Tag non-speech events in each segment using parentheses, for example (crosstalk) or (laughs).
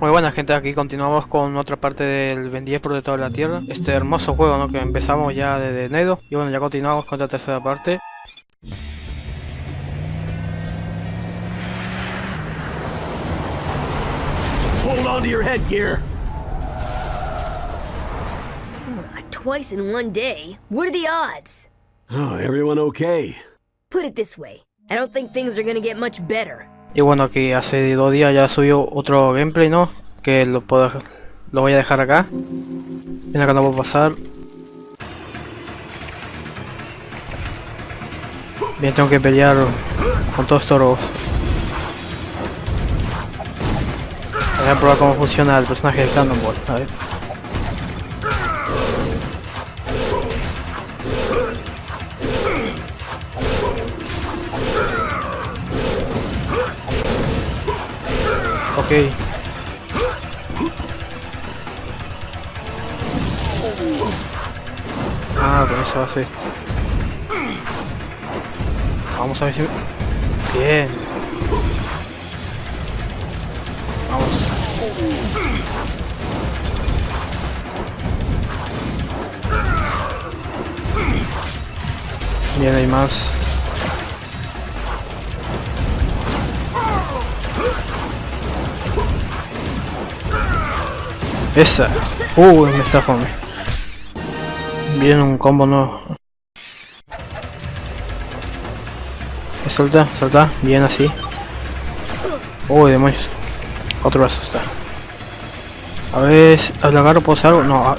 Muy buena gente, aquí continuamos con otra parte del Ben 10 de toda la Tierra. Este hermoso juego, ¿no? Que empezamos ya desde enero. Y bueno, ya continuamos con la tercera parte. Hold on to your headgear. Twice in one day? What are the odds? Oh, everyone okay? Put it this way, I don't think things are gonna get much better. Y bueno, aquí hace dos días ya subió otro gameplay, ¿no? Que lo puedo lo voy a dejar acá. Ven acá no puedo pasar. Bien, tengo que pelear con todos estos robos. Voy a probar cómo funciona el personaje de Cannonball, a ver. Ok. Ah, con eso hace. Vamos a ver si... Bien. Vamos. Bien, hay más. Esa. Uh, me está fome. Viene un combo no. Salta, salta, bien así. Uy, demonios. Otro brazo está. A ver, al agarro puedo hacer algo. No.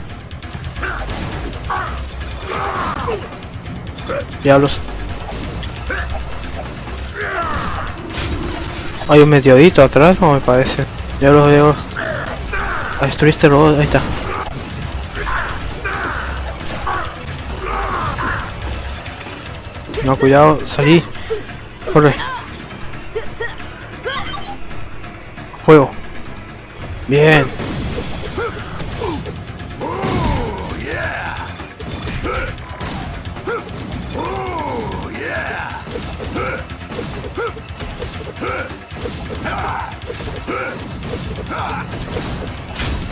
Diablos. Hay un meteorito atrás, no me parece. Ya los veo. A destruir este robot, ahí está. No, cuidado, salí. Corre. Fuego. Bien.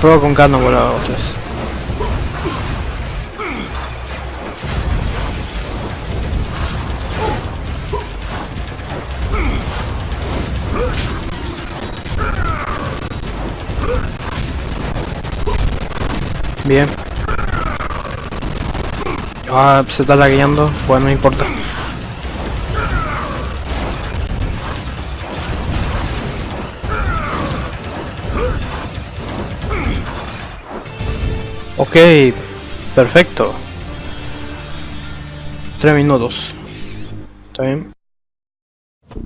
Prueba con carne volado. Bien. Ah, se está lagueando, pues no importa. Ok, perfecto. Tres minutos. Está bien.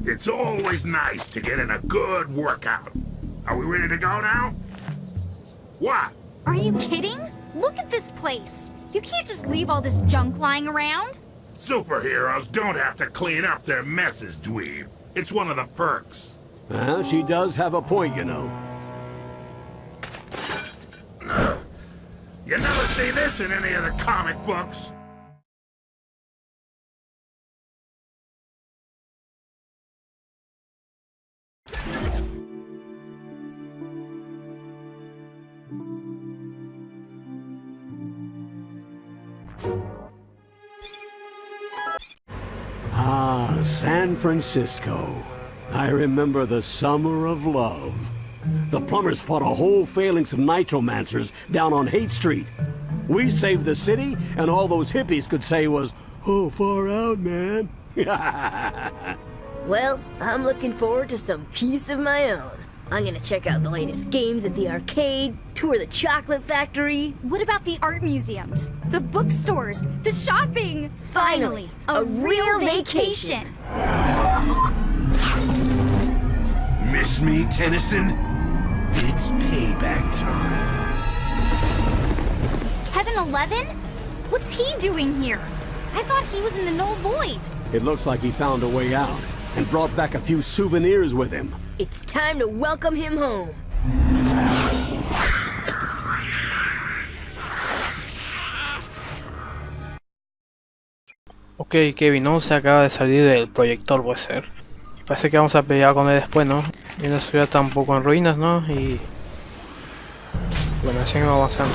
It's always nice to get in a good workout. Are we ready to go now? What? Are you kidding? Look at this place. You can't just leave all this junk lying around. Superheroes don't have to clean up their messes, dweeb. It's one of the perks. Well, she does have a point, you know. You never see this in any of the comic books. Ah, San Francisco. I remember the summer of love. The plumbers fought a whole phalanx of nitromancers down on Hate Street. We saved the city, and all those hippies could say was, oh, far out, man. (laughs) Well, I'm looking forward to some peace of my own. I'm gonna check out the latest games at the arcade, tour the chocolate factory. What about the art museums, the bookstores, the shopping? Finally, a real vacation. Miss me, Tennyson? It's payback time. Kevin Eleven? What's he doing here? I thought he was in the Null Void. It looks like he found a way out and brought back a few souvenirs with him. It's time to welcome him home. Ok, Kevin, ¿no? Se acaba de salir del proyector, puede ser. Parece que vamos a pelear con él después, ¿no? Y la ciudad está un poco en ruinas, ¿no? Y... Bueno, así que vamos avanzando.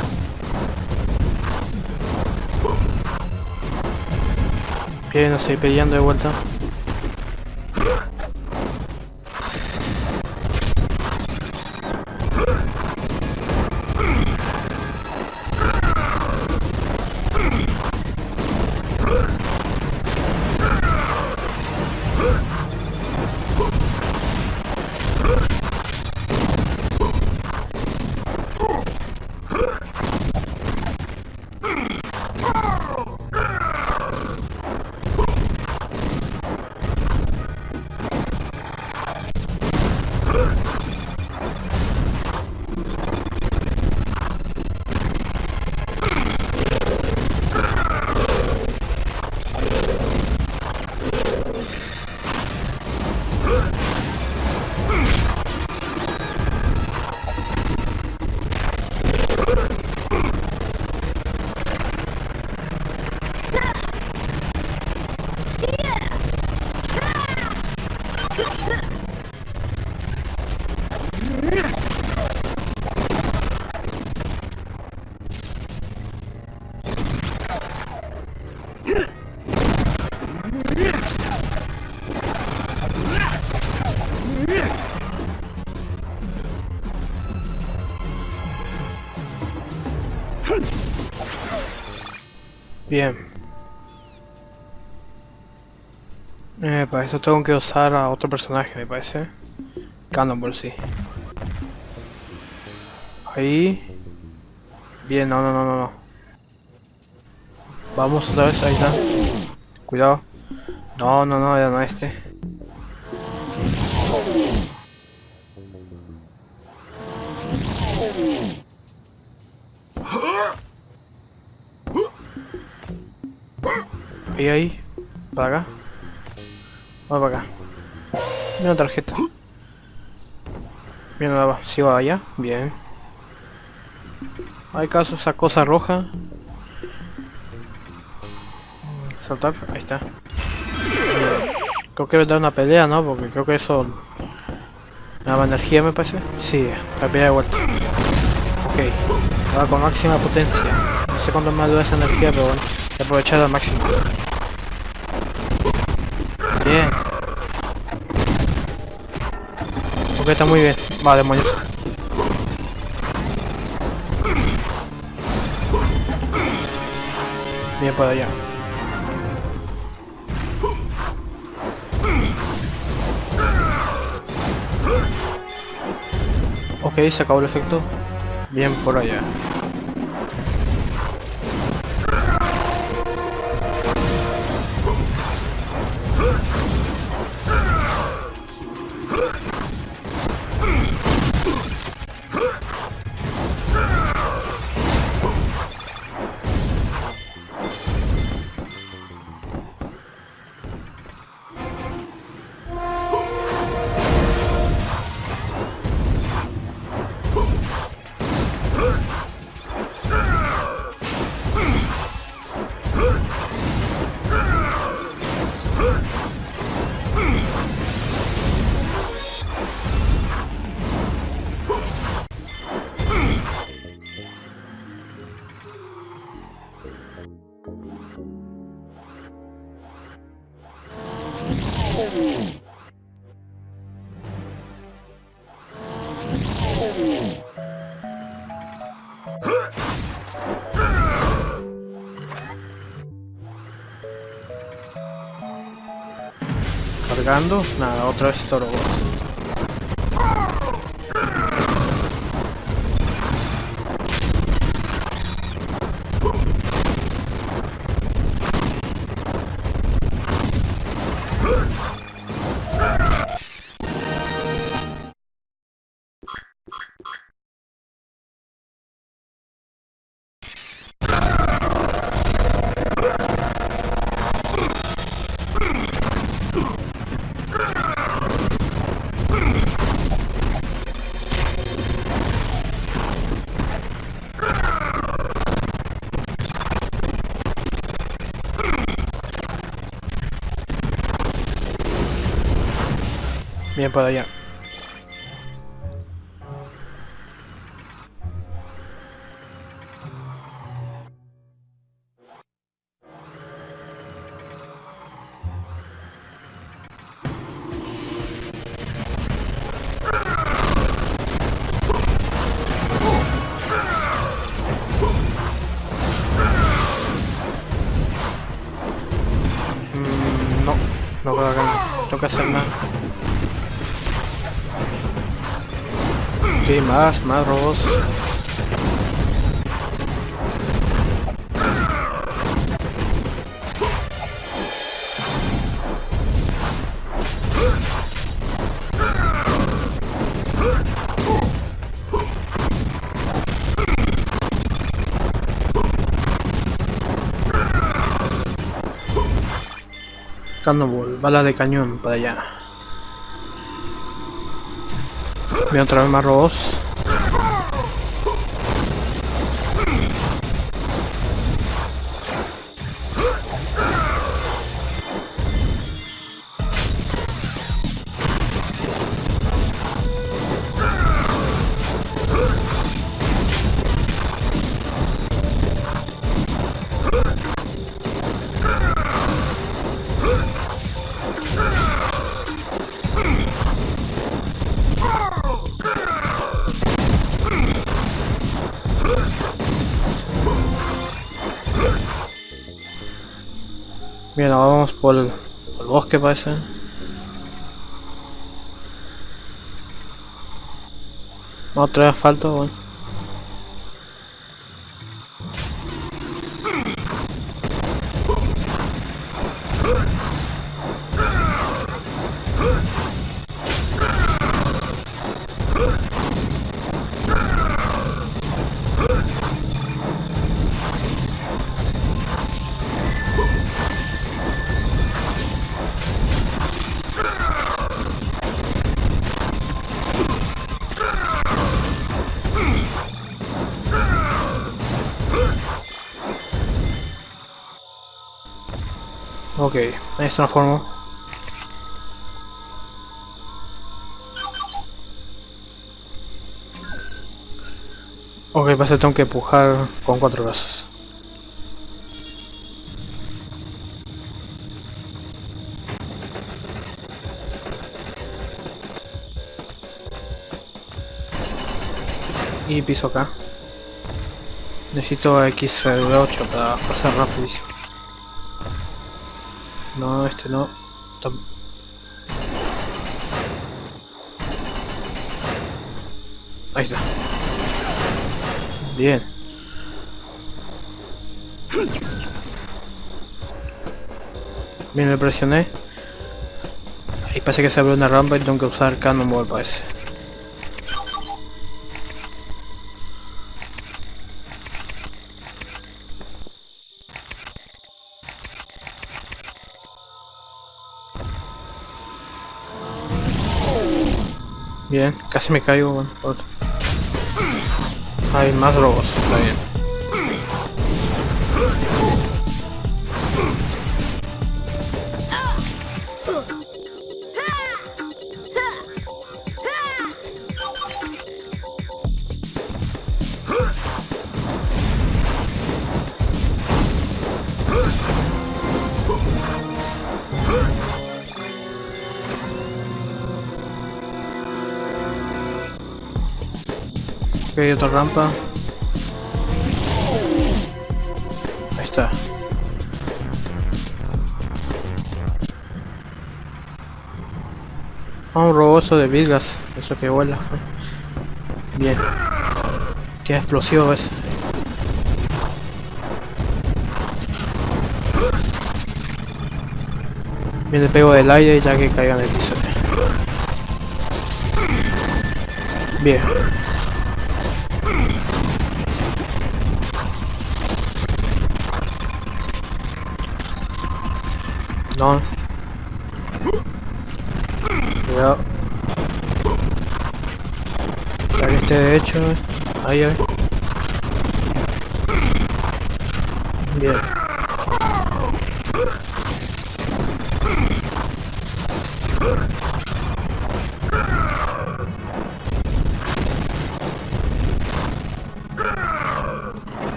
Bien, a seguir peleando de vuelta. Bien. Eh, para eso tengo que usar a otro personaje, me parece. Cannonball, sí. Ahí. Bien, no, no, no, no. Vamos otra vez, ahí está. Cuidado. No, no, no, ya no este. Ahí, ahí. Para acá. Vamos para acá. Mira una tarjeta. Bien, nada va. Si va allá. Bien. Hay caso esa cosa roja. Saltar. Ahí está. Creo que dar una pelea, ¿no? Porque creo que eso... Me daba energía, me parece. Sí, la pelea de vuelta. Ok. Va con máxima potencia. No sé cuánto me dura esa energía, pero bueno. He aprovechado al máximo. Bien. Ok, está muy bien. Va, demonios. Bien para allá. Ok, se acabó el efecto. Bien por allá. Cargando. Nada, otra vez toro. Para allá. Mm, no, no que no tengo que hacer nada. Ok, más, más robots. Cannonball, bala de cañón para allá. Voy otra vez más robots. Bien, ahora vamos por el, por el bosque parece. Otra vez asfalto, bueno. Transformó. Ok, que tengo que empujar con cuatro brazos. Y piso acá. Necesito X8 para pasar rapidísimo. No, este no. Ahí está. Bien. Bien, le presioné. Ahí parece que se abre una rampa y tengo que usar Cannonball parece. Bien, casi me caigo, bueno. Hay más robots, está bien. Ok, otra rampa. Ahí está. Ah, un robozo de vigas. Eso que vuela. Bien. Qué explosivo es. Bien, le pego del aire ya que caiga en el piso. Bien. No. Cuidado. Ya que esté derecho. Ahí, ahí. Bien.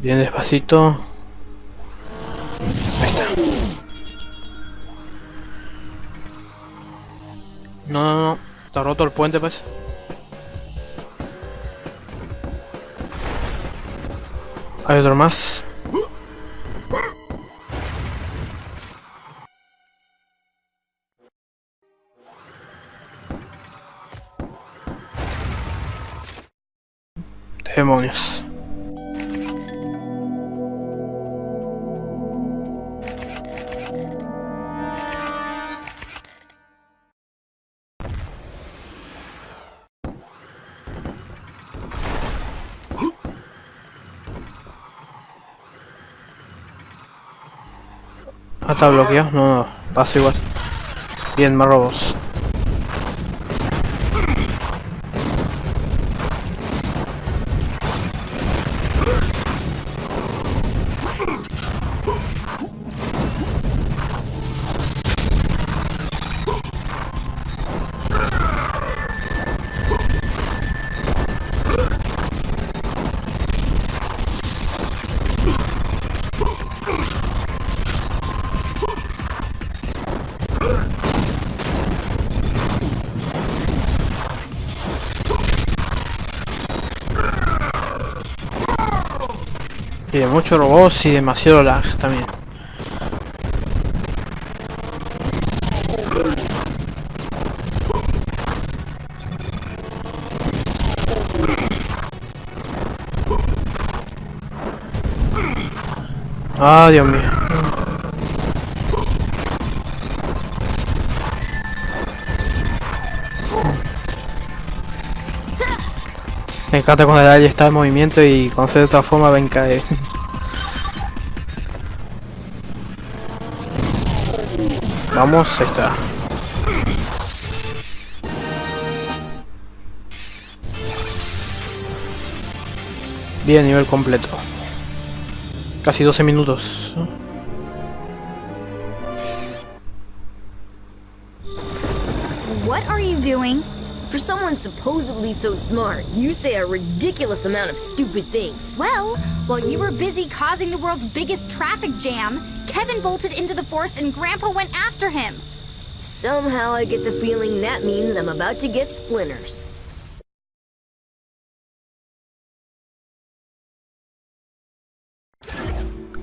Bien despacito. No, no, no. Está roto el puente, pues. Hay otro más. Demonios. Está bloqueado. No, no, paso igual. Bien, más robos. De muchos y demasiado lag también. Ah, Dios mío. Me encanta cuando el alien está en movimiento y cuando se de otra forma ven caer. Vamos, ahí está. Bien, nivel completo. Casi 12 minutos. What are you doing? For someone supposedly so smart, you say a ridiculous amount of stupid things. Well, while you were busy causing the world's biggest traffic jam, Kevin bolted into the forest and Grandpa went after him. Somehow I get the feeling that means I'm about to get splinters.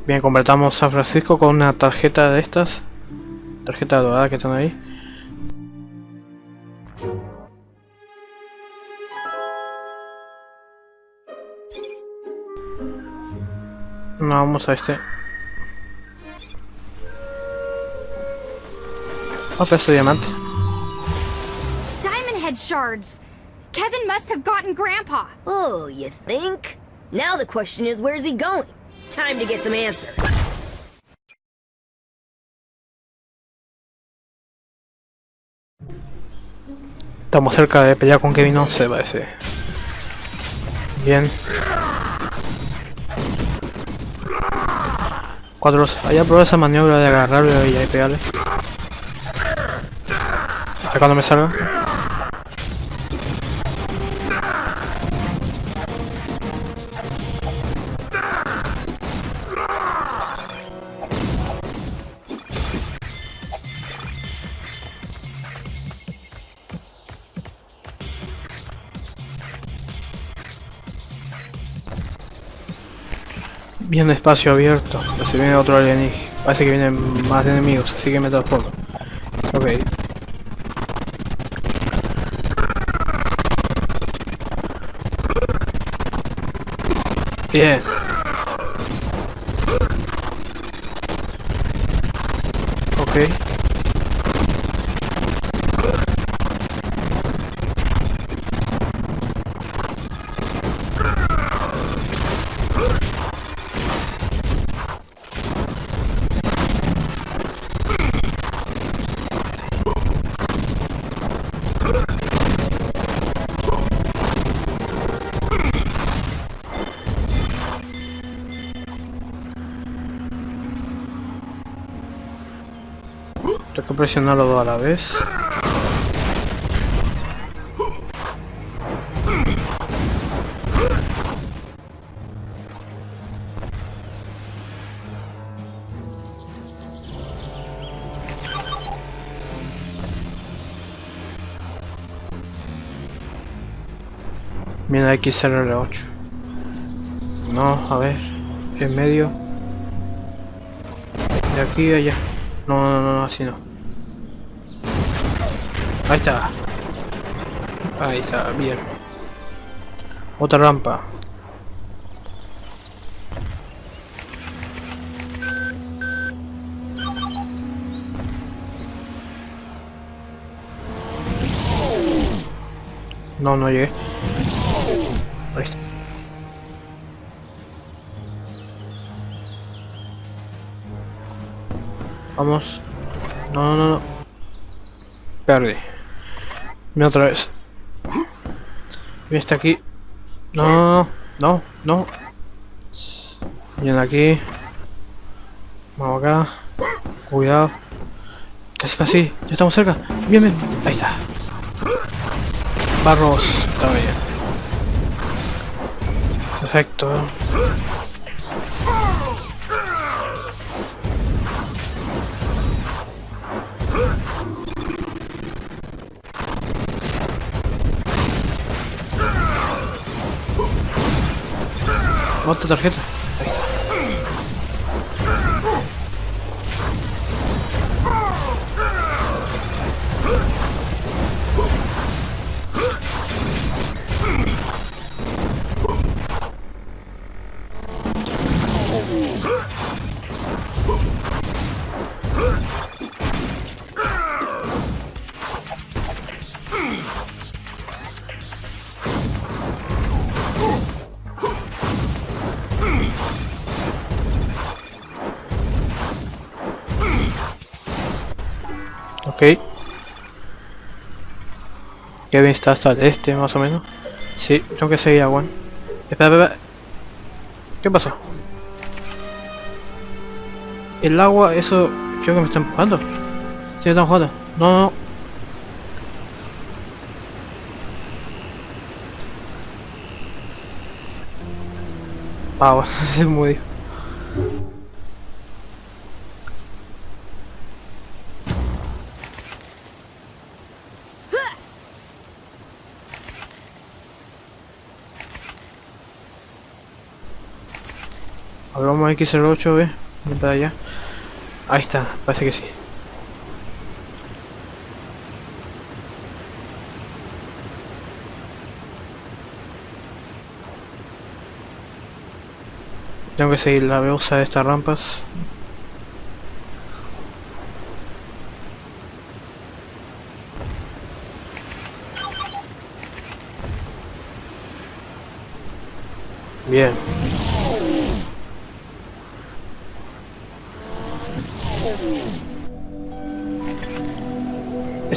Bien, completamos San Francisco con una tarjeta de estas. Tarjeta dorada que están ahí. No, vamos a este. Oh, peso diamante. Diamond Head shards. Kevin must have gotten Grandpa. Oh, you think? Now the question is, where's he going? Time to get some answers. Estamos cerca de pelear con Kevin 11, parece. Bien. Cuatro. Allá probado esa maniobra de agarrarlo y ahí pegarle. A ver cuando me salga. Bien espacio abierto. Se viene otro alienígena. Parece que vienen más enemigos, así que me transformo. Ok. Bien. que presionar los dos a la vez. Viene aquí XRL8. No, a ver. En medio. De aquí a allá. No, no, no, así no. Ahí está. Ahí está, bien. Otra rampa. No, no llegué. Vamos. No, no, no. Perdí. Mira otra vez. Mira está aquí. No, no, no. Viene aquí. Vamos acá. Cuidado. Casi, casi. Ya estamos cerca. Bien, bien. Ahí está. Barros. Está bien. Perfecto. Otra tarjeta. Ok. Kevin está hasta el este, más o menos. Sí, tengo que seguir a Juan. Espera, espera. ¿Qué pasó? El agua, eso... Creo que me está empujando. Sí, me está empujando. No, no, no. Ah, bueno, (laughs) se murió. Vamos a X08, ve. Ven allá. Ahí está, parece que sí. Tengo que seguir la veusa de estas rampas. Bien.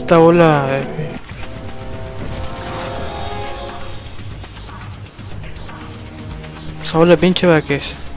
Esta ola... eh, Esa ola pinche va que es.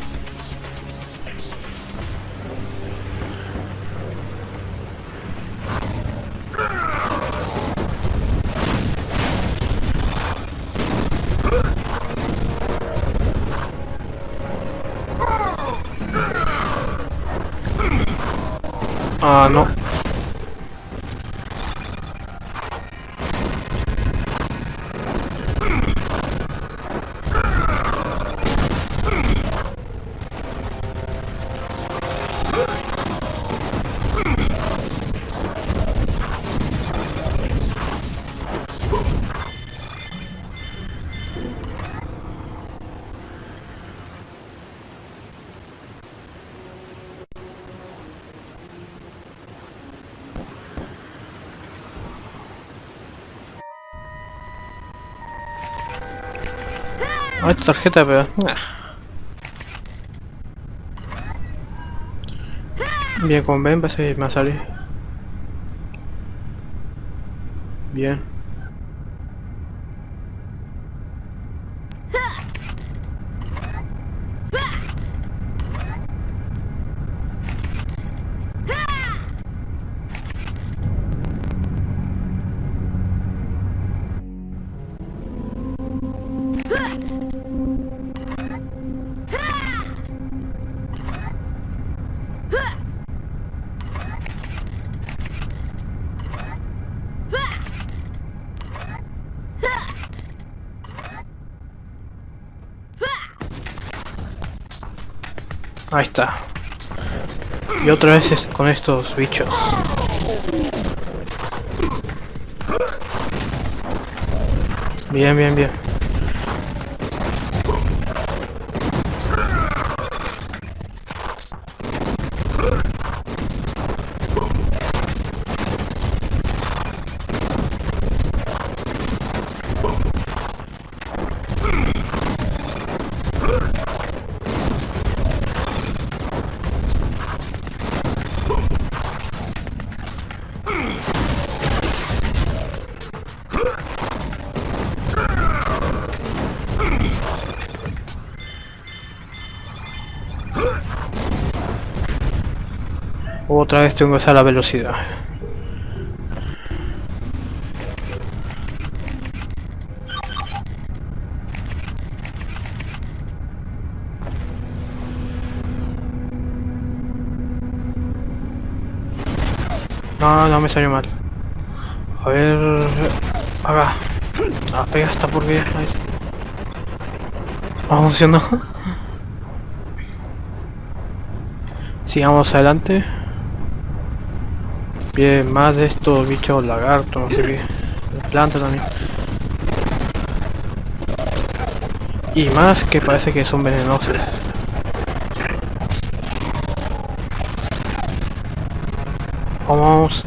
Ah, esta tarjeta, pero... Bien, con Ben parece que me va a. Bien. Ahí está. Y otra vez con estos bichos. Bien, bien, bien. Otra vez tengo que usar la velocidad. No, no me salió mal. A ver... Acá. Ah, pega porquería. Ahí. Ah, funcionó. (laughs) Sigamos adelante. Bien, más de estos bichos lagartos, no sé qué. Planta también. Y más que parece que son venenosos. Vamos.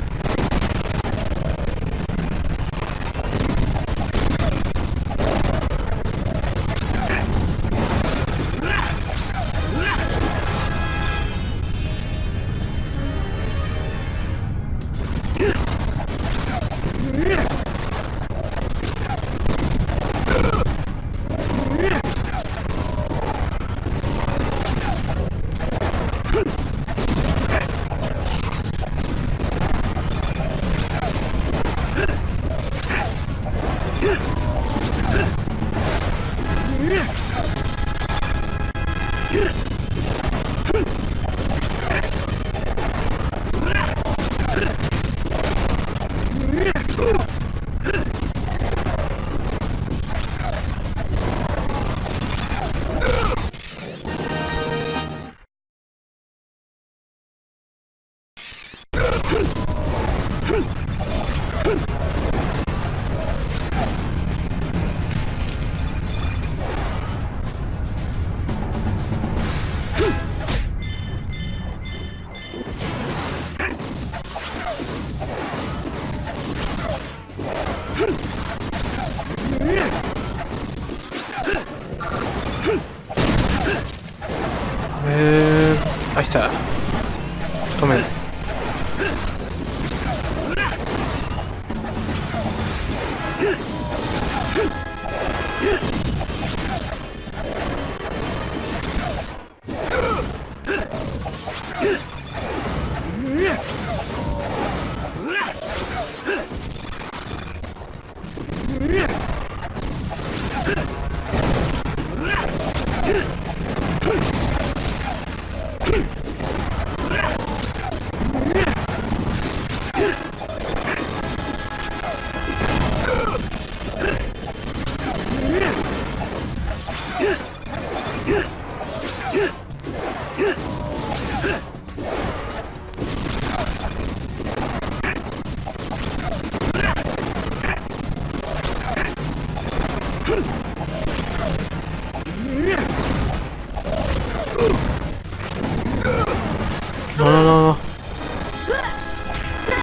No, no, no, no.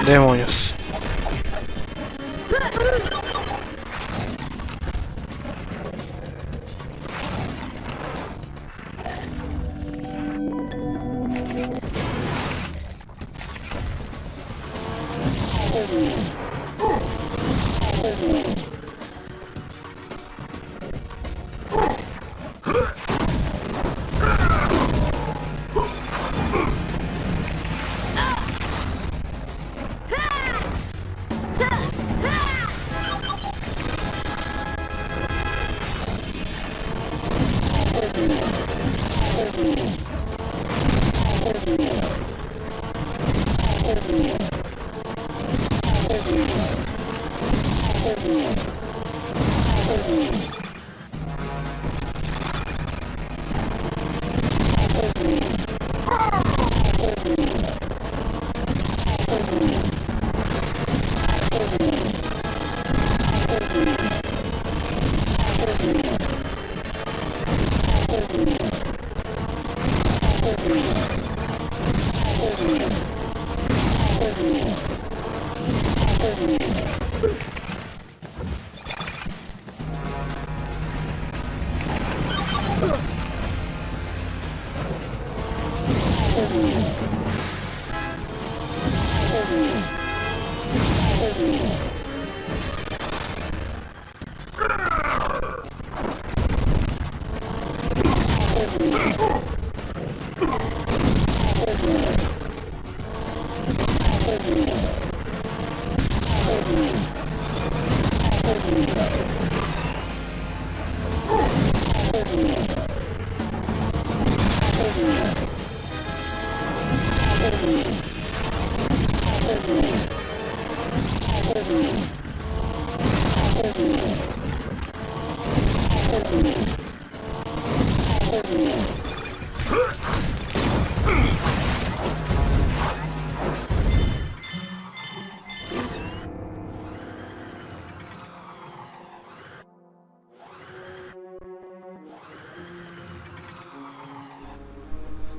Demonios.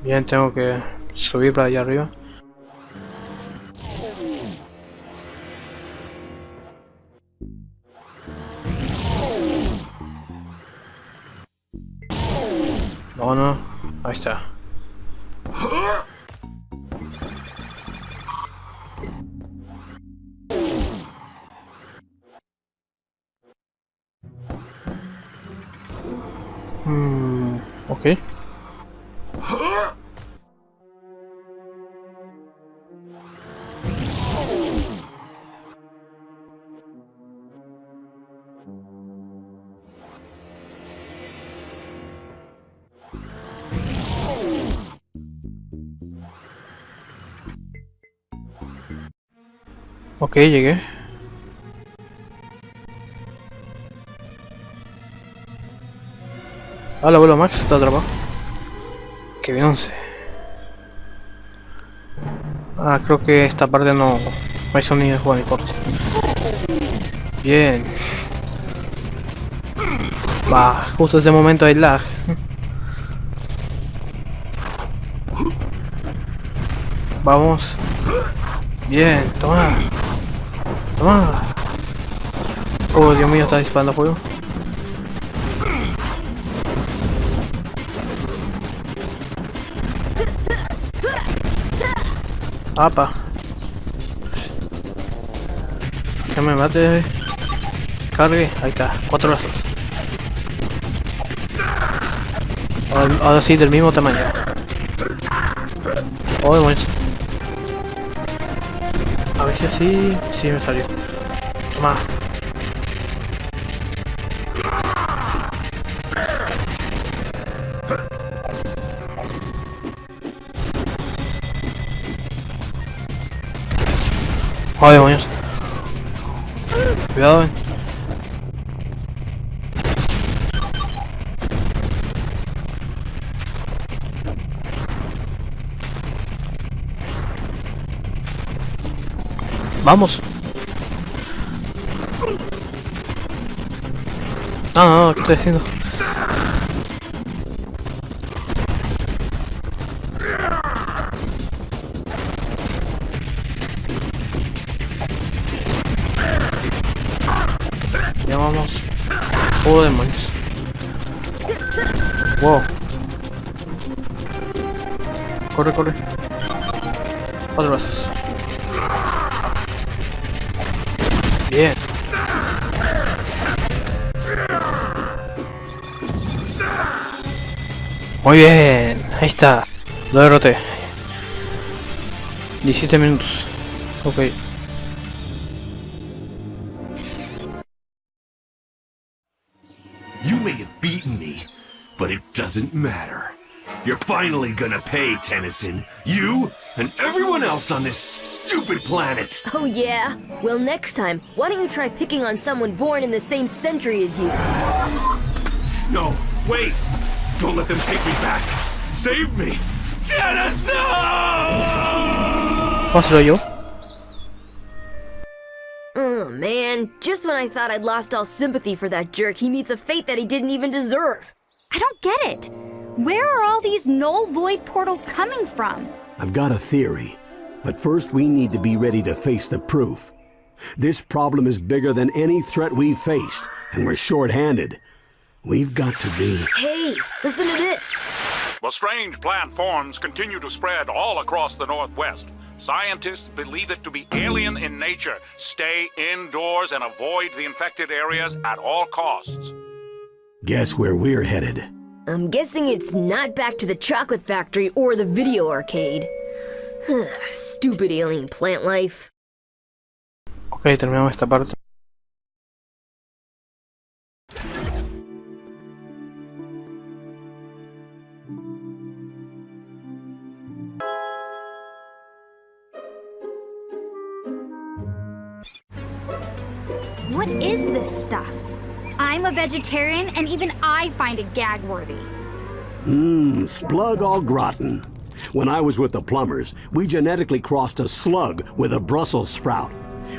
Bien, tengo que subir para allá arriba. Ok, llegué. Hola, abuelo Max, ¿está atrapado? Que bien once. Ah, creo que esta parte no, no hay sonido de ni corte. Bien. Va, justo ese momento hay lag. Vamos. Bien, toma. Toma. Oh, Dios mío, está disparando fuego. Apa. Que me mate. Cargue. Ahí está. Cuatro brazos. Ahora, ahora sí, del mismo tamaño. Oh, demonios. A ver si así... Sí, me salió. Toma. Oh, demonios. Cuidado, eh. Vamos. No, no, no, ¿qué estoy Muy bien, ahí está. Lo derroté. 17 minutos. Ok. You may have beaten me, but it doesn't matter. You're finally gonna pay, Tennyson. You and everyone else on this stupid planet. Oh, yeah? Well, next time, why don't you try picking on someone born in the same century as you? No, wait! Don't let them take me back! Save me! Tennyson! Oh, Pásalo yo. Oh, man. Just when I thought I'd lost all sympathy for that jerk, he meets a fate that he didn't even deserve. I don't get it. Where are all these null void portals coming from? I've got a theory. But first we need to be ready to face the proof. This problem is bigger than any threat we've faced, and we're short-handed. We've got to be... Hey, listen to this. The strange plant forms continue to spread all across the Northwest. Scientists believe it to be alien in nature. Stay indoors and avoid the infected areas at all costs. Guess where we're headed. I'm guessing it's not back to the chocolate factory or the video arcade. (sighs) Stupid alien plant life. Ok, terminamos esta parte. What is this stuff? I'm a vegetarian, and even I find it gag worthy. Mmm, splug au gratin. When I was with the plumbers, we genetically crossed a slug with a Brussels sprout.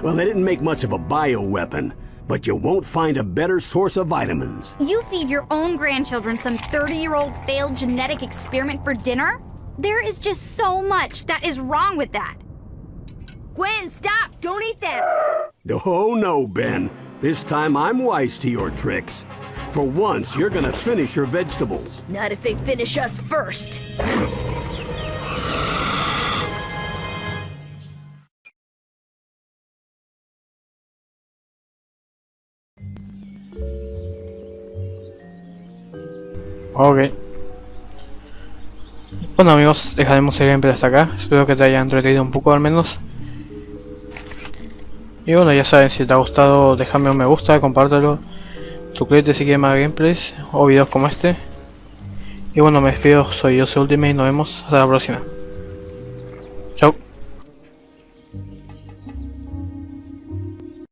Well, they didn't make much of a bioweapon, but you won't find a better source of vitamins. You feed your own grandchildren some 30 year old failed genetic experiment for dinner? There is just so much that is wrong with that. Gwen, stop! Don't eat them! Oh no, Ben. This time I'm wise to your tricks. For once, you're gonna finish your vegetables. Not if they finish us first. Ok. Bueno amigos, dejaremos el gameplay hasta acá. Espero que te haya entretenido un poco al menos. Y bueno, ya saben, si te ha gustado, déjame un me gusta, compártelo. Suscríbete si quieres más gameplays o videos como este. Y bueno, me despido, soy yo, soy Ultimate y nos vemos hasta la próxima.